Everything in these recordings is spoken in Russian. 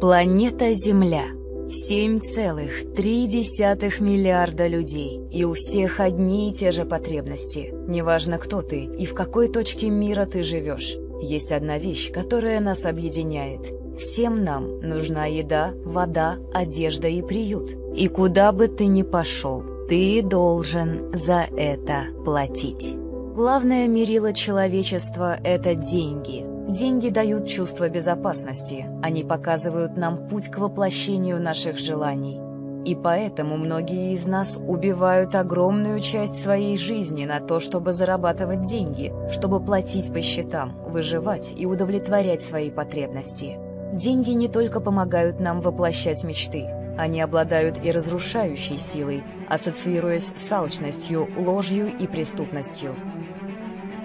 Планета Земля. 7,3 миллиарда людей, и у всех одни и те же потребности. Неважно, кто ты и в какой точке мира ты живешь. Есть одна вещь, которая нас объединяет. Всем нам нужна еда, вода, одежда и приют. И куда бы ты ни пошел, ты должен за это платить. Главное мерило человечества — это деньги — Деньги дают чувство безопасности, они показывают нам путь к воплощению наших желаний. И поэтому многие из нас убивают огромную часть своей жизни на то, чтобы зарабатывать деньги, чтобы платить по счетам, выживать и удовлетворять свои потребности. Деньги не только помогают нам воплощать мечты, они обладают и разрушающей силой, ассоциируясь с алчностью, ложью и преступностью.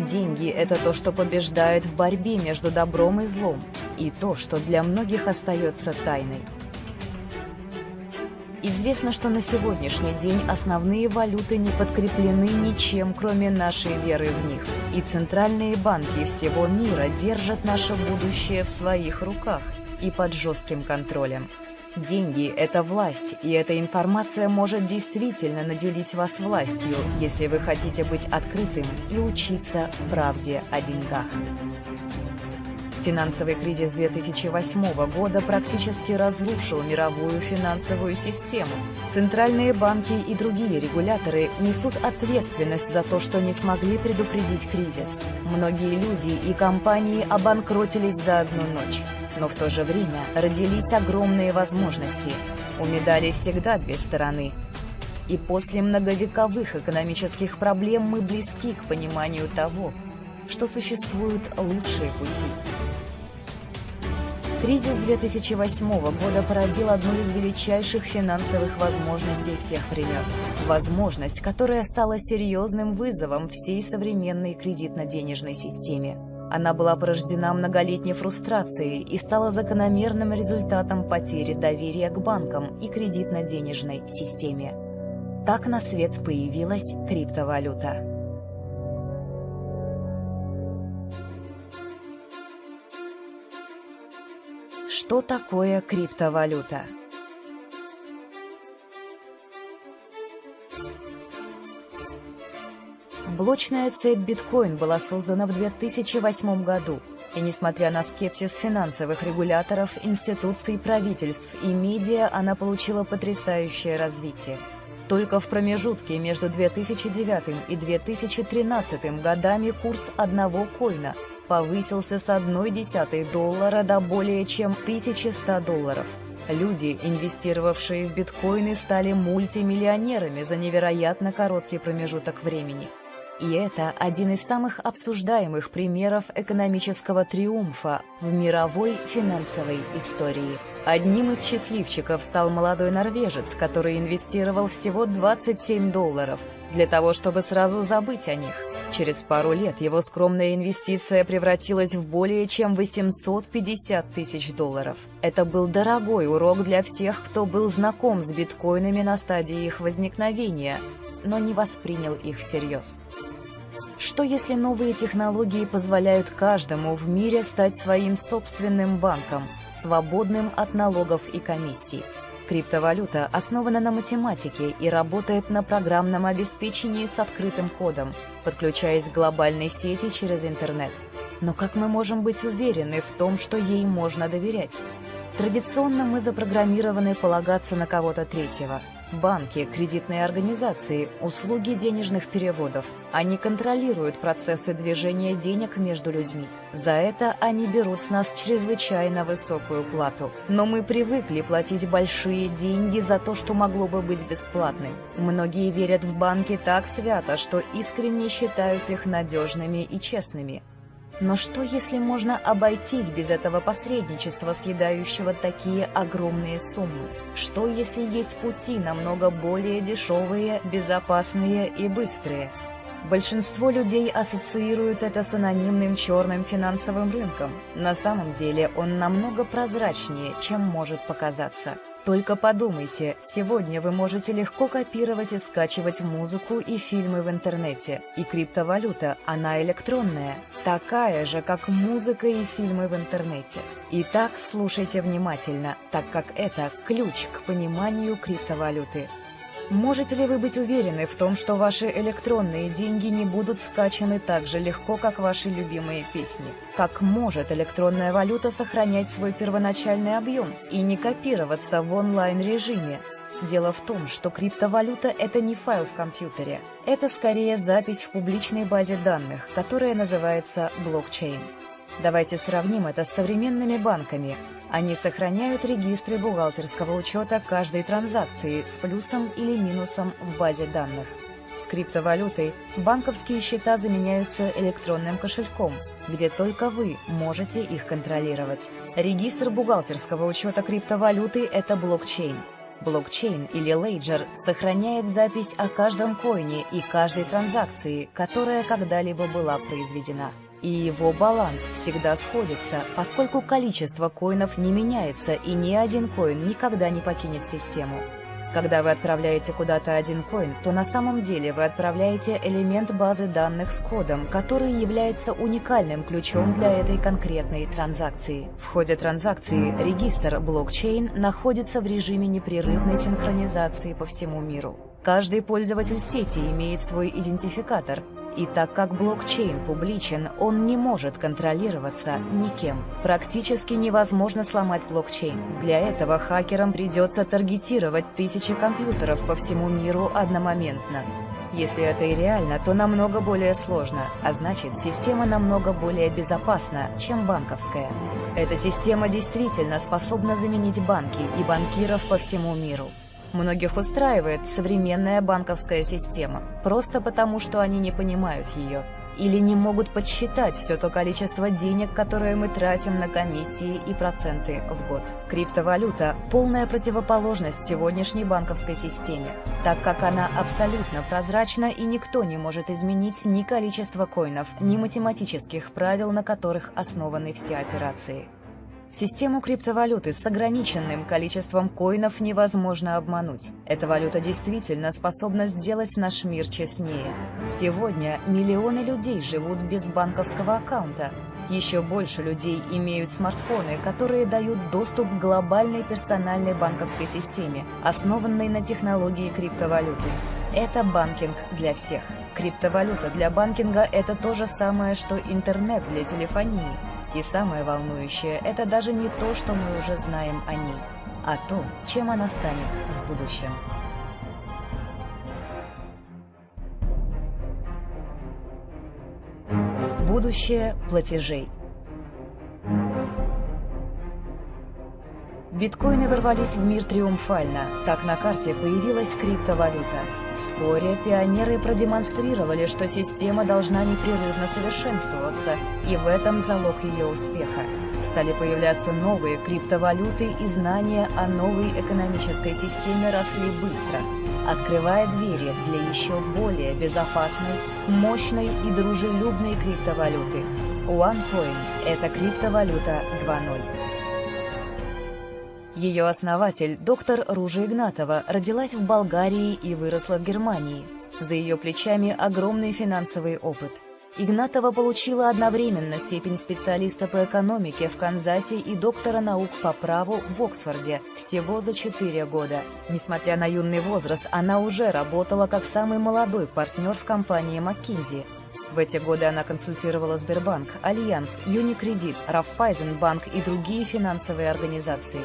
Деньги — это то, что побеждает в борьбе между добром и злом, и то, что для многих остается тайной. Известно, что на сегодняшний день основные валюты не подкреплены ничем, кроме нашей веры в них, и центральные банки всего мира держат наше будущее в своих руках и под жестким контролем. Деньги — это власть, и эта информация может действительно наделить вас властью, если вы хотите быть открытым и учиться правде о деньгах. Финансовый кризис 2008 года практически разрушил мировую финансовую систему. Центральные банки и другие регуляторы несут ответственность за то, что не смогли предупредить кризис. Многие люди и компании обанкротились за одну ночь. Но в то же время родились огромные возможности. У медали всегда две стороны. И после многовековых экономических проблем мы близки к пониманию того, что существуют лучшие пути. Кризис 2008 года породил одну из величайших финансовых возможностей всех времен. Возможность, которая стала серьезным вызовом всей современной кредитно-денежной системе. Она была порождена многолетней фрустрацией и стала закономерным результатом потери доверия к банкам и кредитно-денежной системе. Так на свет появилась криптовалюта. Что такое криптовалюта? Блочная цепь биткоин была создана в 2008 году, и несмотря на скепсис финансовых регуляторов, институций, правительств и медиа, она получила потрясающее развитие. Только в промежутке между 2009 и 2013 годами курс одного коина повысился с 1,1 доллара до более чем 1100 долларов. Люди, инвестировавшие в биткоины, стали мультимиллионерами за невероятно короткий промежуток времени – и это один из самых обсуждаемых примеров экономического триумфа в мировой финансовой истории. Одним из счастливчиков стал молодой норвежец, который инвестировал всего 27 долларов для того, чтобы сразу забыть о них. Через пару лет его скромная инвестиция превратилась в более чем 850 тысяч долларов. Это был дорогой урок для всех, кто был знаком с биткоинами на стадии их возникновения, но не воспринял их всерьез. Что если новые технологии позволяют каждому в мире стать своим собственным банком, свободным от налогов и комиссий? Криптовалюта основана на математике и работает на программном обеспечении с открытым кодом, подключаясь к глобальной сети через интернет. Но как мы можем быть уверены в том, что ей можно доверять? Традиционно мы запрограммированы полагаться на кого-то третьего – Банки, кредитные организации, услуги денежных переводов. Они контролируют процессы движения денег между людьми. За это они берут с нас чрезвычайно высокую плату. Но мы привыкли платить большие деньги за то, что могло бы быть бесплатным. Многие верят в банки так свято, что искренне считают их надежными и честными. Но что, если можно обойтись без этого посредничества, съедающего такие огромные суммы? Что, если есть пути намного более дешевые, безопасные и быстрые? Большинство людей ассоциируют это с анонимным черным финансовым рынком. На самом деле он намного прозрачнее, чем может показаться. Только подумайте, сегодня вы можете легко копировать и скачивать музыку и фильмы в интернете. И криптовалюта, она электронная, такая же, как музыка и фильмы в интернете. Итак, слушайте внимательно, так как это ключ к пониманию криптовалюты. Можете ли вы быть уверены в том, что ваши электронные деньги не будут скачаны так же легко, как ваши любимые песни? Как может электронная валюта сохранять свой первоначальный объем и не копироваться в онлайн-режиме? Дело в том, что криптовалюта — это не файл в компьютере. Это скорее запись в публичной базе данных, которая называется блокчейн. Давайте сравним это с современными банками. Они сохраняют регистры бухгалтерского учета каждой транзакции с плюсом или минусом в базе данных. С криптовалютой банковские счета заменяются электронным кошельком, где только вы можете их контролировать. Регистр бухгалтерского учета криптовалюты – это блокчейн. Блокчейн или лейджер сохраняет запись о каждом коине и каждой транзакции, которая когда-либо была произведена и его баланс всегда сходится, поскольку количество коинов не меняется и ни один коин никогда не покинет систему. Когда вы отправляете куда-то один коин, то на самом деле вы отправляете элемент базы данных с кодом, который является уникальным ключом для этой конкретной транзакции. В ходе транзакции регистр блокчейн находится в режиме непрерывной синхронизации по всему миру. Каждый пользователь сети имеет свой идентификатор, и так как блокчейн публичен, он не может контролироваться никем. Практически невозможно сломать блокчейн. Для этого хакерам придется таргетировать тысячи компьютеров по всему миру одномоментно. Если это и реально, то намного более сложно, а значит, система намного более безопасна, чем банковская. Эта система действительно способна заменить банки и банкиров по всему миру. Многих устраивает современная банковская система, просто потому, что они не понимают ее или не могут подсчитать все то количество денег, которое мы тратим на комиссии и проценты в год. Криптовалюта – полная противоположность сегодняшней банковской системе, так как она абсолютно прозрачна и никто не может изменить ни количество коинов, ни математических правил, на которых основаны все операции. Систему криптовалюты с ограниченным количеством коинов невозможно обмануть. Эта валюта действительно способна сделать наш мир честнее. Сегодня миллионы людей живут без банковского аккаунта. Еще больше людей имеют смартфоны, которые дают доступ к глобальной персональной банковской системе, основанной на технологии криптовалюты. Это банкинг для всех. Криптовалюта для банкинга – это то же самое, что интернет для телефонии. И самое волнующее – это даже не то, что мы уже знаем о ней, а то, чем она станет в будущем. Будущее платежей Биткоины ворвались в мир триумфально. Так на карте появилась криптовалюта. Вскоре пионеры продемонстрировали, что система должна непрерывно совершенствоваться, и в этом залог ее успеха. Стали появляться новые криптовалюты, и знания о новой экономической системе росли быстро, открывая двери для еще более безопасной, мощной и дружелюбной криптовалюты. OneCoin – это криптовалюта 2.0. Ее основатель, доктор Ружа Игнатова, родилась в Болгарии и выросла в Германии. За ее плечами огромный финансовый опыт. Игнатова получила одновременно степень специалиста по экономике в Канзасе и доктора наук по праву в Оксфорде всего за 4 года. Несмотря на юный возраст, она уже работала как самый молодой партнер в компании McKinsey. В эти годы она консультировала Сбербанк, Альянс, Юникредит, Раффайзенбанк и другие финансовые организации.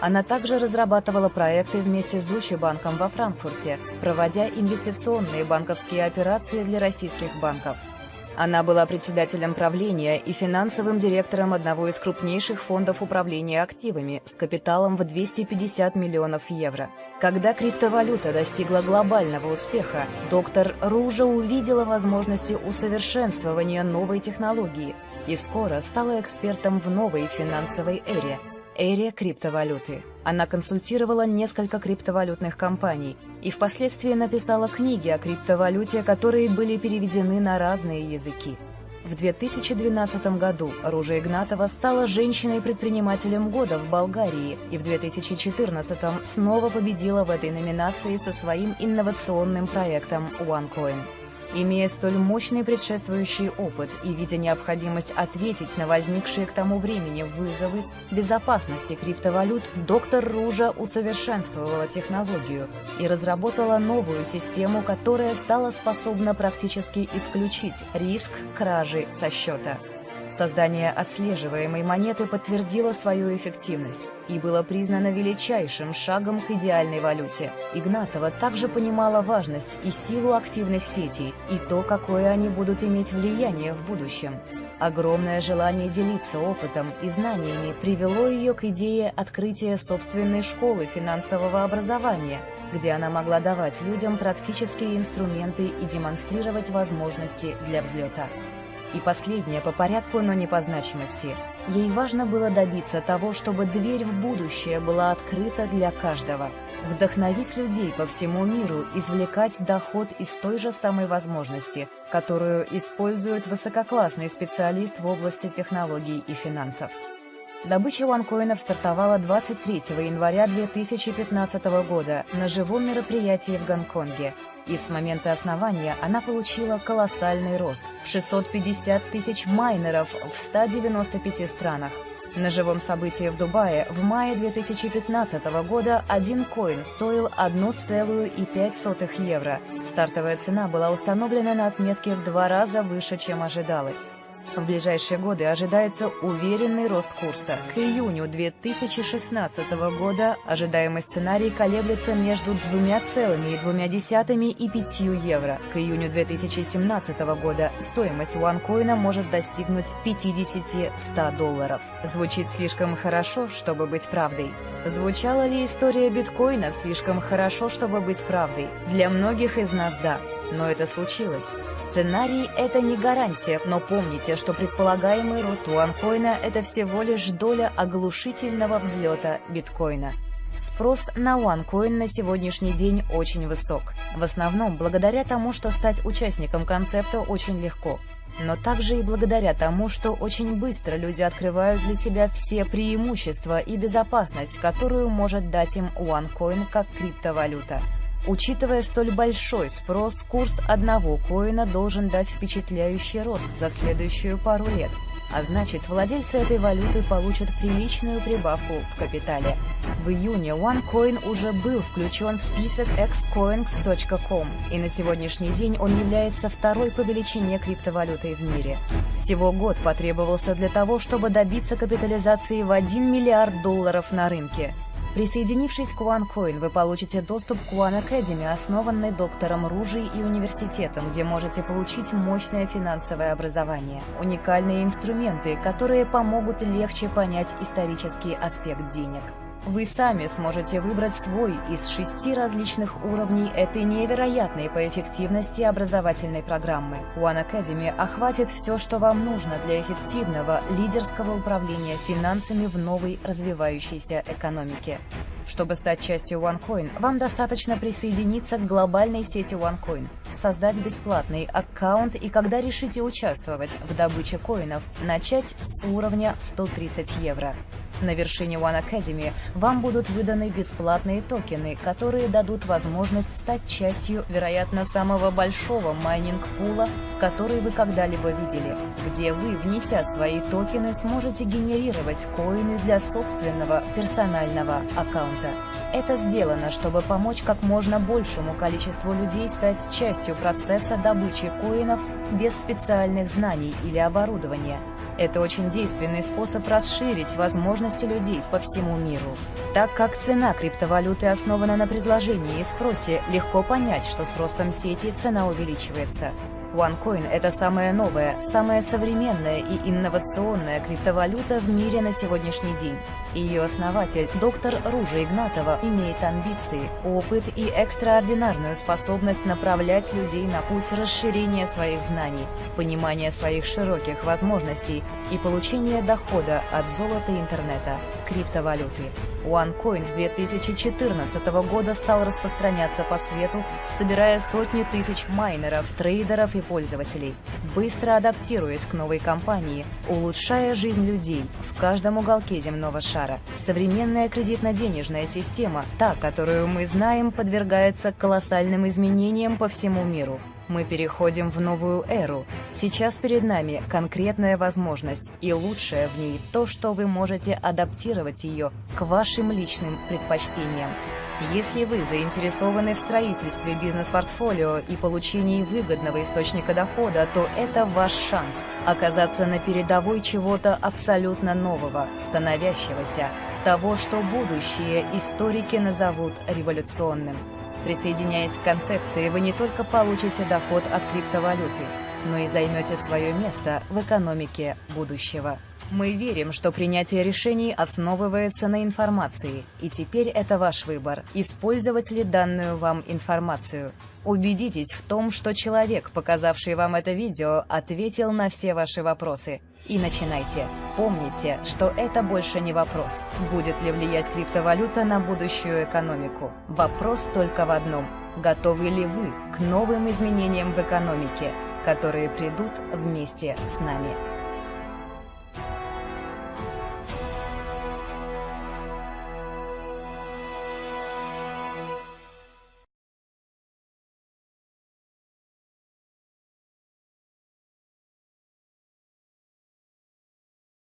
Она также разрабатывала проекты вместе с Deutsche банком во Франкфурте, проводя инвестиционные банковские операции для российских банков. Она была председателем правления и финансовым директором одного из крупнейших фондов управления активами с капиталом в 250 миллионов евро. Когда криптовалюта достигла глобального успеха, доктор Ружа увидела возможности усовершенствования новой технологии и скоро стала экспертом в новой финансовой эре – эре криптовалюты. Она консультировала несколько криптовалютных компаний и впоследствии написала книги о криптовалюте, которые были переведены на разные языки. В 2012 году Ружа Игнатова стала женщиной-предпринимателем года в Болгарии и в 2014 снова победила в этой номинации со своим инновационным проектом OneCoin. Имея столь мощный предшествующий опыт и видя необходимость ответить на возникшие к тому времени вызовы безопасности криптовалют, доктор Ружа усовершенствовала технологию и разработала новую систему, которая стала способна практически исключить риск кражи со счета. Создание отслеживаемой монеты подтвердило свою эффективность и было признано величайшим шагом к идеальной валюте. Игнатова также понимала важность и силу активных сетей, и то, какое они будут иметь влияние в будущем. Огромное желание делиться опытом и знаниями привело ее к идее открытия собственной школы финансового образования, где она могла давать людям практические инструменты и демонстрировать возможности для взлета. И последнее по порядку, но не по значимости. Ей важно было добиться того, чтобы дверь в будущее была открыта для каждого. Вдохновить людей по всему миру извлекать доход из той же самой возможности, которую использует высококлассный специалист в области технологий и финансов. Добыча ванкоинов стартовала 23 января 2015 года на живом мероприятии в Гонконге, и с момента основания она получила колоссальный рост в 650 тысяч майнеров в 195 странах. На живом событии в Дубае в мае 2015 года один коин стоил 1,5 евро. Стартовая цена была установлена на отметке в два раза выше, чем ожидалось. В ближайшие годы ожидается уверенный рост курса. К июню 2016 года ожидаемый сценарий колеблется между 2,2 и 5 евро. К июню 2017 года стоимость OneCoin может достигнуть 50-100 долларов. Звучит слишком хорошо, чтобы быть правдой. Звучала ли история биткоина слишком хорошо, чтобы быть правдой? Для многих из нас – да. Но это случилось. Сценарий — это не гарантия, но помните, что предполагаемый рост уанкоина — это всего лишь доля оглушительного взлета биткоина. Спрос на OneCoin на сегодняшний день очень высок. В основном благодаря тому, что стать участником концепта очень легко. Но также и благодаря тому, что очень быстро люди открывают для себя все преимущества и безопасность, которую может дать им OneCoin как криптовалюта. Учитывая столь большой спрос, курс одного коина должен дать впечатляющий рост за следующую пару лет, а значит, владельцы этой валюты получат приличную прибавку в капитале. В июне OneCoin уже был включен в список xcoins.com, и на сегодняшний день он является второй по величине криптовалютой в мире. Всего год потребовался для того, чтобы добиться капитализации в 1 миллиард долларов на рынке – Присоединившись к OneCoin, вы получите доступ к One Academy, основанной доктором Ружей и университетом, где можете получить мощное финансовое образование, уникальные инструменты, которые помогут легче понять исторический аспект денег. Вы сами сможете выбрать свой из шести различных уровней этой невероятной по эффективности образовательной программы. One Academy охватит все, что вам нужно для эффективного лидерского управления финансами в новой развивающейся экономике. Чтобы стать частью OneCoin, вам достаточно присоединиться к глобальной сети OneCoin, создать бесплатный аккаунт и когда решите участвовать в добыче коинов, начать с уровня в 130 евро. На вершине One Academy вам будут выданы бесплатные токены, которые дадут возможность стать частью, вероятно, самого большого майнинг-пула, который вы когда-либо видели, где вы, внеся свои токены, сможете генерировать коины для собственного персонального аккаунта. Это сделано, чтобы помочь как можно большему количеству людей стать частью процесса добычи коинов без специальных знаний или оборудования. Это очень действенный способ расширить возможности людей по всему миру. Так как цена криптовалюты основана на предложении и спросе, легко понять, что с ростом сети цена увеличивается. OneCoin – это самая новая, самая современная и инновационная криптовалюта в мире на сегодняшний день. Ее основатель, доктор Ружа Игнатова, имеет амбиции, опыт и экстраординарную способность направлять людей на путь расширения своих знаний, понимания своих широких возможностей и получения дохода от золота интернета, криптовалюты. OneCoin с 2014 года стал распространяться по свету, собирая сотни тысяч майнеров, трейдеров и пользователей, быстро адаптируясь к новой компании, улучшая жизнь людей в каждом уголке земного шара. Современная кредитно-денежная система, та, которую мы знаем, подвергается колоссальным изменениям по всему миру. Мы переходим в новую эру. Сейчас перед нами конкретная возможность, и лучшее в ней то, что вы можете адаптировать ее к вашим личным предпочтениям. Если вы заинтересованы в строительстве бизнес-портфолио и получении выгодного источника дохода, то это ваш шанс оказаться на передовой чего-то абсолютно нового, становящегося, того, что будущие историки назовут революционным. Присоединяясь к концепции, вы не только получите доход от криптовалюты, но и займете свое место в экономике будущего. Мы верим, что принятие решений основывается на информации, и теперь это ваш выбор, использовать ли данную вам информацию. Убедитесь в том, что человек, показавший вам это видео, ответил на все ваши вопросы. И начинайте. Помните, что это больше не вопрос, будет ли влиять криптовалюта на будущую экономику. Вопрос только в одном. Готовы ли вы к новым изменениям в экономике, которые придут вместе с нами?